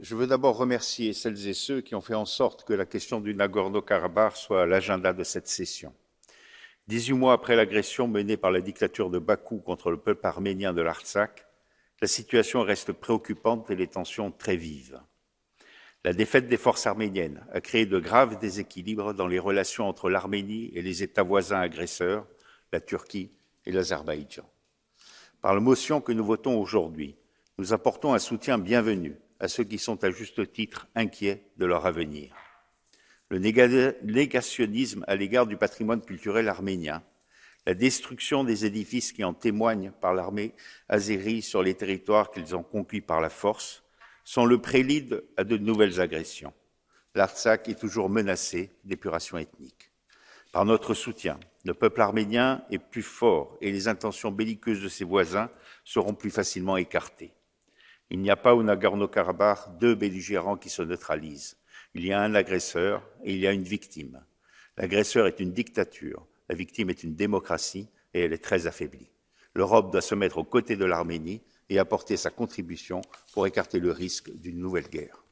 Je veux d'abord remercier celles et ceux qui ont fait en sorte que la question du Nagorno-Karabakh soit à l'agenda de cette session. Dix-huit mois après l'agression menée par la dictature de Bakou contre le peuple arménien de l'Artsakh, la situation reste préoccupante et les tensions très vives. La défaite des forces arméniennes a créé de graves déséquilibres dans les relations entre l'Arménie et les États voisins agresseurs, la Turquie et l'Azerbaïdjan. Par la motion que nous votons aujourd'hui, nous apportons un soutien bienvenu à ceux qui sont à juste titre inquiets de leur avenir. Le négationnisme à l'égard du patrimoine culturel arménien, la destruction des édifices qui en témoignent par l'armée azérie sur les territoires qu'ils ont conquis par la force, sont le prélude à de nouvelles agressions. L'Artsakh est toujours menacé d'épuration ethnique. Par notre soutien, le peuple arménien est plus fort et les intentions belliqueuses de ses voisins seront plus facilement écartées. Il n'y a pas au Nagorno-Karabakh deux belligérants qui se neutralisent. Il y a un agresseur et il y a une victime. L'agresseur est une dictature, la victime est une démocratie et elle est très affaiblie. L'Europe doit se mettre aux côtés de l'Arménie et apporter sa contribution pour écarter le risque d'une nouvelle guerre.